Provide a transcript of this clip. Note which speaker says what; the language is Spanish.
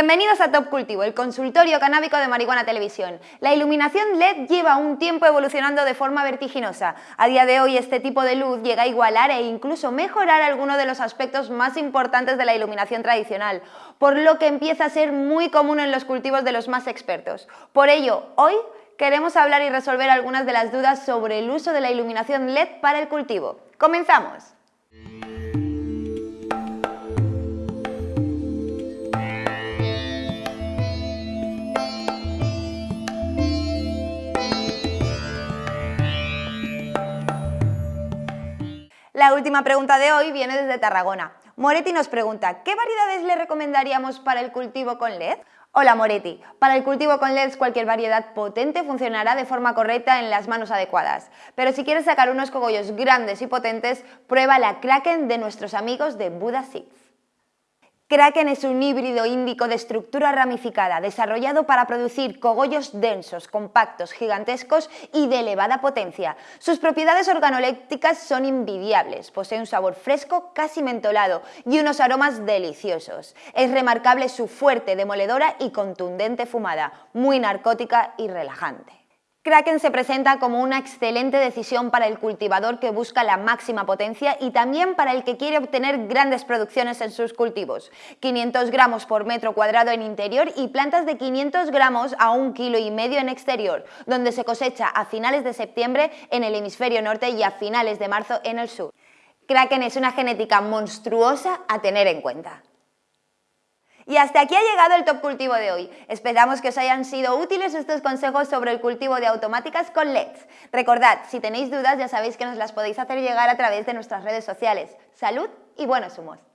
Speaker 1: Bienvenidos a Top Cultivo, el consultorio canábico de Marihuana Televisión. La iluminación LED lleva un tiempo evolucionando de forma vertiginosa. A día de hoy este tipo de luz llega a igualar e incluso mejorar algunos de los aspectos más importantes de la iluminación tradicional, por lo que empieza a ser muy común en los cultivos de los más expertos. Por ello, hoy queremos hablar y resolver algunas de las dudas sobre el uso de la iluminación LED para el cultivo. ¡Comenzamos! La última pregunta de hoy viene desde Tarragona. Moretti nos pregunta, ¿qué variedades le recomendaríamos para el cultivo con LED? Hola Moretti, para el cultivo con LEDs cualquier variedad potente funcionará de forma correcta en las manos adecuadas, pero si quieres sacar unos cogollos grandes y potentes, prueba la Kraken de nuestros amigos de Buda Seeds. Kraken es un híbrido índico de estructura ramificada, desarrollado para producir cogollos densos, compactos, gigantescos y de elevada potencia. Sus propiedades organolépticas son invidiables, posee un sabor fresco, casi mentolado y unos aromas deliciosos. Es remarcable su fuerte, demoledora y contundente fumada, muy narcótica y relajante. Kraken se presenta como una excelente decisión para el cultivador que busca la máxima potencia y también para el que quiere obtener grandes producciones en sus cultivos. 500 gramos por metro cuadrado en interior y plantas de 500 gramos a un kilo y medio en exterior, donde se cosecha a finales de septiembre en el hemisferio norte y a finales de marzo en el sur. Kraken es una genética monstruosa a tener en cuenta. Y hasta aquí ha llegado el Top Cultivo de hoy. Esperamos que os hayan sido útiles estos consejos sobre el cultivo de automáticas con LEDs. Recordad, si tenéis dudas ya sabéis que nos las podéis hacer llegar a través de nuestras redes sociales. Salud y buenos humos.